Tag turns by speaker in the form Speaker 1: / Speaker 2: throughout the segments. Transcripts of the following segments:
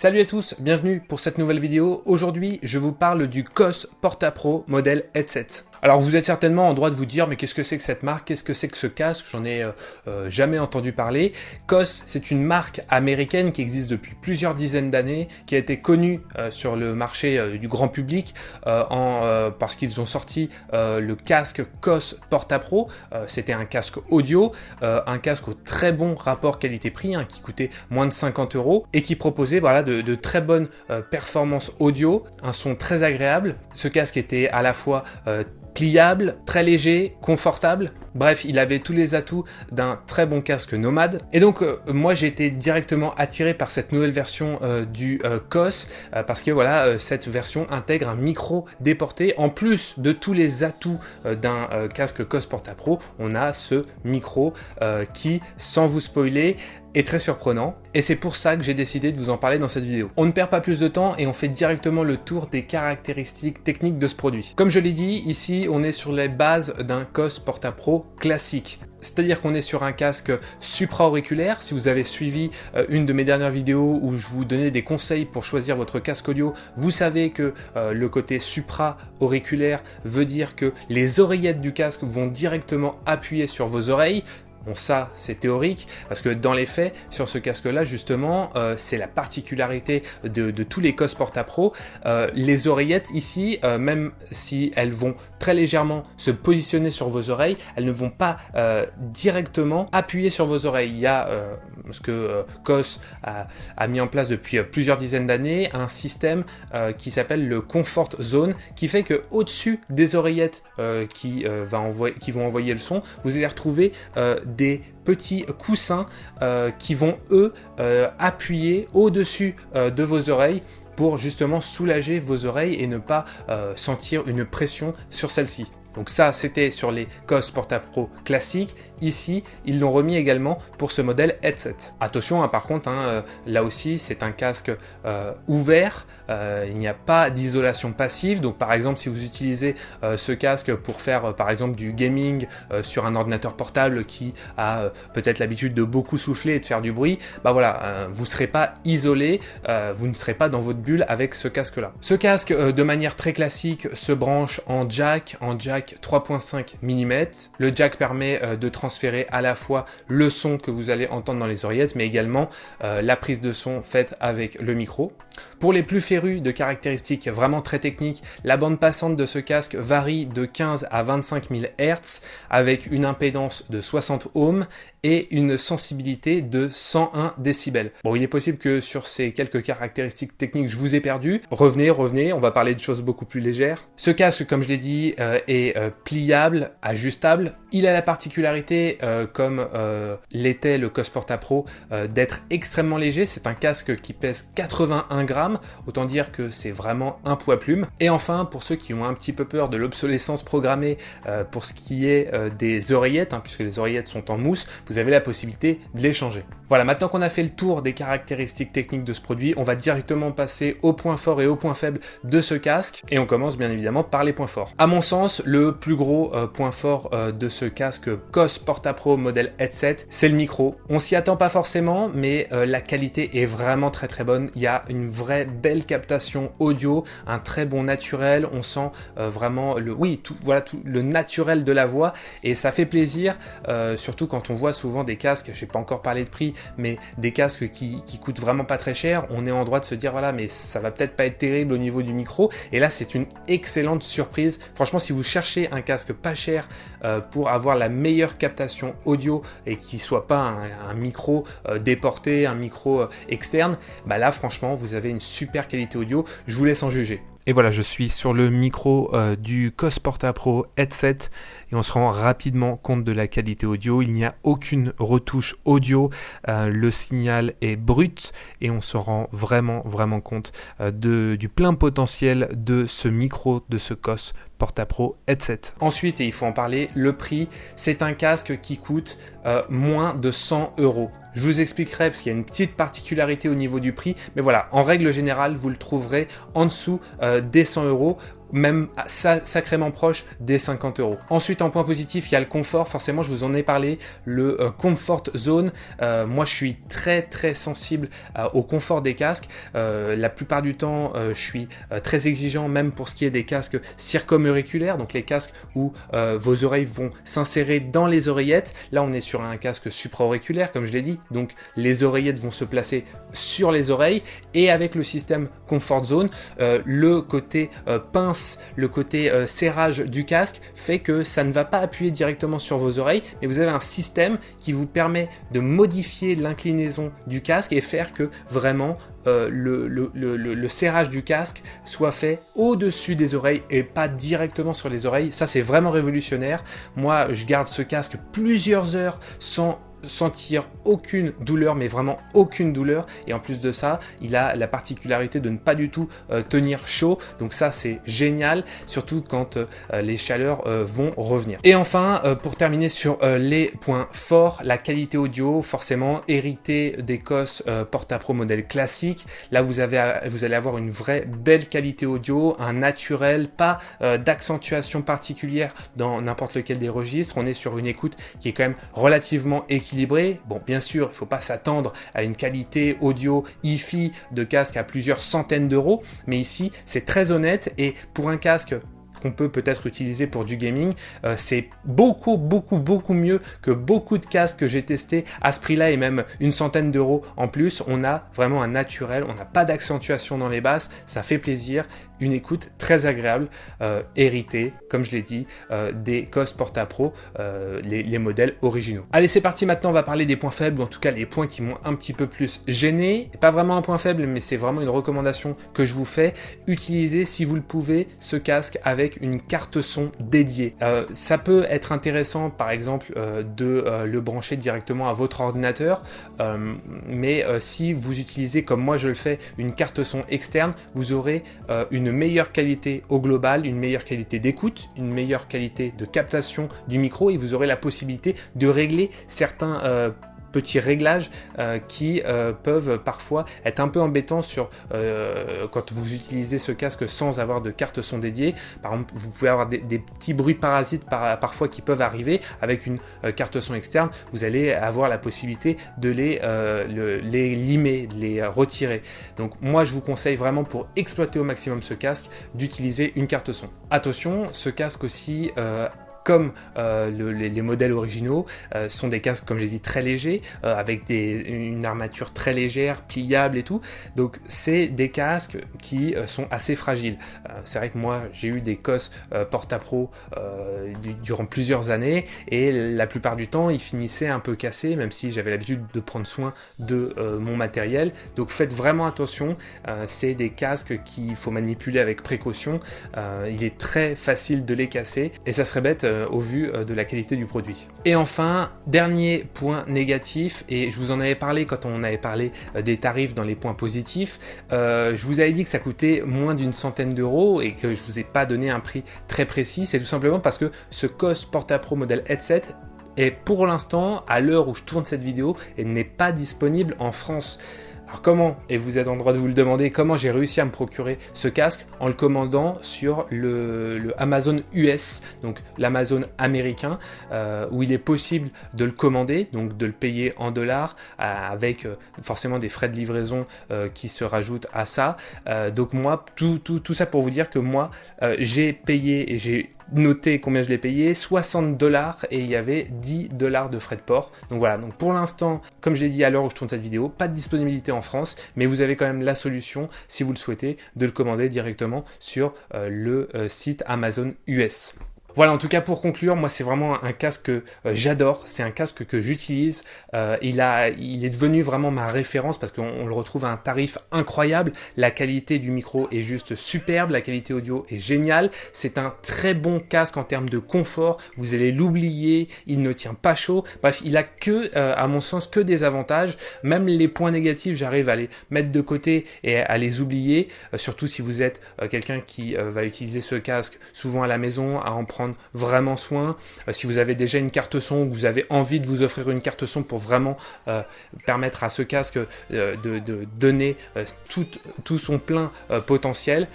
Speaker 1: Salut à tous, bienvenue pour cette nouvelle vidéo. Aujourd'hui, je vous parle du COS Porta Pro modèle headset. Alors vous êtes certainement en droit de vous dire mais qu'est-ce que c'est que cette marque, qu'est-ce que c'est que ce casque, j'en ai euh, euh, jamais entendu parler. COS c'est une marque américaine qui existe depuis plusieurs dizaines d'années, qui a été connue euh, sur le marché du grand public en, parce qu'ils ont sorti le casque COS Porta Pro, c'était un casque audio, un casque au très bon rapport qualité-prix hein, qui coûtait moins de 50 euros et qui proposait voilà, de, de très bonnes performances audio, un son très agréable. Ce casque était à la fois pliable, très léger, confortable. Bref, il avait tous les atouts d'un très bon casque nomade. Et donc, euh, moi, j'ai été directement attiré par cette nouvelle version euh, du euh, COS, parce que voilà, cette version intègre un micro déporté. En plus de tous les atouts d'un casque COS Porta Pro, on a ce micro qui, sans vous spoiler, est très surprenant et c'est pour ça que j'ai décidé de vous en parler dans cette vidéo. On ne perd pas plus de temps et on fait directement le tour des caractéristiques techniques de ce produit. Comme je l'ai dit, ici on est sur les bases d'un COS Porta Pro classique. C'est-à-dire qu'on est sur un casque supra-auriculaire. Si vous avez suivi euh, une de mes dernières vidéos où je vous donnais des conseils pour choisir votre casque audio, vous savez que euh, le côté supra-auriculaire veut dire que les oreillettes du casque vont directement appuyer sur vos oreilles. Bon ça c'est théorique parce que dans les faits sur ce casque là justement euh, c'est la particularité de, tous les COS Porta Pro. Euh, les oreillettes ici euh, même si elles vont très légèrement se positionner sur vos oreilles elles ne vont pas directement appuyer sur vos oreilles. Il y a ce que COS a, mis en place depuis plusieurs dizaines d'années un système qui s'appelle le Comfort Zone qui fait que au dessus des oreillettes qui, qui vont envoyer le son vous allez retrouver des petits coussins euh, qui vont eux euh, appuyer au-dessus euh, de vos oreilles pour justement soulager vos oreilles et ne pas sentir une pression sur celle-ci. Donc ça, c'était sur les COS Porta Pro classiques. Ici, ils l'ont remis également pour ce modèle headset. Attention, hein, par contre, hein, euh, là aussi, c'est un casque euh, ouvert. Euh, il n'y a pas d'isolation passive. Donc, par exemple, si vous utilisez ce casque pour faire, par exemple, du gaming sur un ordinateur portable qui a peut-être l'habitude de beaucoup souffler et de faire du bruit, bah voilà, vous ne serez pas isolé, vous ne serez pas dans votre bulle avec ce casque-là. Ce casque, de manière très classique, se branche en jack, en jack 3.5 mm. Le jack permet de transformer transférer à la fois le son que vous allez entendre dans les oreillettes, mais également euh, la prise de son faite avec le micro. Pour les plus férus de caractéristiques vraiment très techniques, la bande passante de ce casque varie de 15 à 25 000 Hz avec une impédance de 60 ohms et une sensibilité de 101 décibels. Bon, il est possible que sur ces quelques caractéristiques techniques, je vous ai perdu. Revenez, revenez, on va parler de choses beaucoup plus légères. Ce casque, comme je l'ai dit, euh, est euh, pliable, ajustable. Il a la particularité, euh, comme l'était le COS Porta Pro, d'être extrêmement léger. C'est un casque qui pèse 81 grammes, autant dire que c'est vraiment un poids plume. Et enfin, pour ceux qui ont un petit peu peur de l'obsolescence programmée pour ce qui est des oreillettes, hein, puisque les oreillettes sont en mousse, vous avez la possibilité de les changer. Voilà, maintenant qu'on a fait le tour des caractéristiques techniques de ce produit, on va directement passer aux points forts et aux points faibles de ce casque, et on commence bien évidemment par les points forts. À mon sens, le plus gros euh, point fort euh, de ce casque COS Porta Pro modèle headset, c'est le micro. On s'y attend pas forcément, mais euh, la qualité est vraiment très très bonne. Il y a une vraie belle captation audio, un très bon naturel, on sent vraiment le, oui, tout, voilà, tout le naturel de la voix, et ça fait plaisir, surtout quand on voit souvent des casques, j'ai pas encore parlé de prix, mais des casques qui, coûtent vraiment pas très cher, on est en droit de se dire voilà mais ça va peut-être pas être terrible au niveau du micro, et là c'est une excellente surprise. Franchement si vous cherchez un casque pas cher euh, pour avoir la meilleure captation audio et qui soit pas un, micro euh, déporté, un micro euh, externe, bah là franchement vous avez une super qualité audio, je vous laisse en juger. Et voilà, je suis sur le micro du COS Porta Pro headset et on se rend rapidement compte de la qualité audio. Il n'y a aucune retouche audio, le signal est brut et on se rend vraiment vraiment compte de, du plein potentiel de ce micro, de ce COS Porta Pro headset. Ensuite, et il faut en parler, le prix, c'est un casque qui coûte moins de 100 euros. Je vous expliquerai parce qu'il y a une petite particularité au niveau du prix, mais voilà, en règle générale, vous le trouverez en dessous euh, des 100 euros même sacrément proche des 50 euros. Ensuite, en point positif, il y a le confort. Forcément, je vous en ai parlé, le euh, Comfort Zone. Euh, moi, je suis très très sensible euh, au confort des casques. la plupart du temps, je suis très exigeant, même pour ce qui est des casques circumauriculaires, donc les casques où vos oreilles vont s'insérer dans les oreillettes. Là, on est sur un casque supraauriculaire, comme je l'ai dit, donc les oreillettes vont se placer sur les oreilles. Et avec le système Comfort Zone, le côté pince le côté euh, serrage du casque fait que ça ne va pas appuyer directement sur vos oreilles, mais vous avez un système qui vous permet de modifier l'inclinaison du casque et faire que vraiment euh, le, le, serrage du casque soit fait au-dessus des oreilles et pas directement sur les oreilles. Ça, c'est vraiment révolutionnaire. Moi, je garde ce casque plusieurs heures sans sentir aucune douleur, mais vraiment aucune douleur. Et en plus de ça, il a la particularité de ne pas du tout euh, tenir chaud. Donc ça, c'est génial, surtout quand euh, les chaleurs euh, vont revenir. Et enfin, pour terminer sur les points forts, la qualité audio, forcément hérité des COS Porta-Pro modèle classique. Là, vous, avez, vous allez avoir une vraie belle qualité audio, un naturel, pas d'accentuation particulière dans n'importe lequel des registres. On est sur une écoute qui est quand même relativement équilibrée Bon, bien sûr, il ne faut pas s'attendre à une qualité audio hi de casque à plusieurs centaines d'euros, mais ici, c'est très honnête et pour un casque qu'on peut peut-être utiliser pour du gaming, euh, c'est beaucoup, beaucoup, beaucoup mieux que beaucoup de casques que j'ai testés à ce prix-là et même une centaine d'euros en plus. On a vraiment un naturel, on n'a pas d'accentuation dans les basses, ça fait plaisir une écoute très agréable, euh, héritée, comme je l'ai dit, euh, des COS Porta Pro, euh, les, modèles originaux. Allez, c'est parti, maintenant on va parler des points faibles, ou en tout cas les points qui m'ont un petit peu plus gêné. Pas vraiment un point faible, mais c'est vraiment une recommandation que je vous fais. Utilisez, si vous le pouvez, ce casque avec une carte son dédiée. ça peut être intéressant, par exemple, de le brancher directement à votre ordinateur, mais si vous utilisez, comme moi je le fais, une carte son externe, vous aurez une meilleure qualité au global, une meilleure qualité d'écoute, une meilleure qualité de captation du micro et vous aurez la possibilité de régler certains euh, petits réglages euh, qui euh, peuvent parfois être un peu embêtants sur euh, quand vous utilisez ce casque sans avoir de carte son dédiée. Par exemple, vous pouvez avoir des, petits bruits parasites parfois qui peuvent arriver avec une carte son externe. Vous allez avoir la possibilité de les, les limer, de les retirer. Donc moi, je vous conseille vraiment pour exploiter au maximum ce casque d'utiliser une carte son. Attention, ce casque aussi comme euh, les, modèles originaux, euh, sont des casques, comme j'ai dit, très légers, euh, avec des, une armature très légère, pliable et tout. Donc c'est des casques qui sont assez fragiles. c'est vrai que moi, j'ai eu des COS Porta-Pro durant plusieurs années, et la plupart du temps, ils finissaient un peu cassés, même si j'avais l'habitude de prendre soin de mon matériel. Donc faites vraiment attention, c'est des casques qu'il faut manipuler avec précaution. il est très facile de les casser, et ça serait bête euh, au vu euh, de la qualité du produit. Et enfin, dernier point négatif, et je vous en avais parlé quand on avait parlé euh, des tarifs dans les points positifs, je vous avais dit que ça coûtait moins d'une centaine d'euros et que je vous ai pas donné un prix très précis, c'est tout simplement parce que ce COS Porta Pro modèle headset est pour l'instant, à l'heure où je tourne cette vidéo, n'est pas disponible en France. Alors comment, et vous êtes en droit de vous le demander, comment j'ai réussi à me procurer ce casque en le commandant sur le, Amazon US, donc l'Amazon américain, euh, où il est possible de le commander, donc de le payer en dollars, euh, avec euh, forcément des frais de livraison qui se rajoutent à ça. donc moi, tout, tout, tout ça pour vous dire que moi, j'ai payé et j'ai noté combien je l'ai payé, 60 dollars et il y avait 10 dollars de frais de port. Donc voilà, donc pour l'instant, comme je l'ai dit à l'heure où je tourne cette vidéo, pas de disponibilité en France, mais vous avez quand même la solution, si vous le souhaitez, de le commander directement sur euh, le euh, site Amazon US. Voilà, en tout cas pour conclure, moi c'est vraiment un casque que euh, j'adore, c'est un casque que j'utilise, euh, il, est devenu vraiment ma référence parce qu'on le retrouve à un tarif incroyable, la qualité du micro est juste superbe, la qualité audio est géniale, c'est un très bon casque en termes de confort, vous allez l'oublier, il ne tient pas chaud, bref, il a que, euh, à mon sens, que des avantages, même les points négatifs, j'arrive à les mettre de côté et à les oublier, surtout si vous êtes quelqu'un qui va utiliser ce casque souvent à la maison, à en prendre vraiment soin. si vous avez déjà une carte son ou vous avez envie de vous offrir une carte son pour vraiment permettre à ce casque de, de, donner tout, son plein potentiel,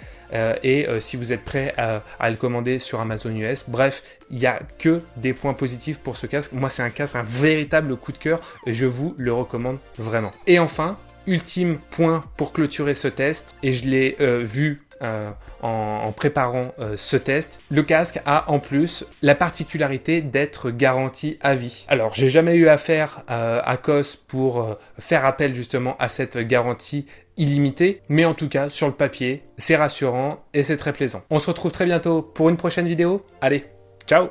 Speaker 1: et si vous êtes prêt à, le commander sur Amazon US. Bref, il n'y a que des points positifs pour ce casque. Moi, c'est un casque, un véritable coup de cœur. Je vous le recommande vraiment. Et enfin, ultime point pour clôturer ce test, et je l'ai euh, vu euh, en, préparant euh, ce test, le casque a en plus la particularité d'être garanti à vie. Alors j'ai jamais eu affaire à COS pour faire appel justement à cette garantie illimitée, mais en tout cas sur le papier, c'est rassurant et c'est très plaisant. On se retrouve très bientôt pour une prochaine vidéo. Allez, ciao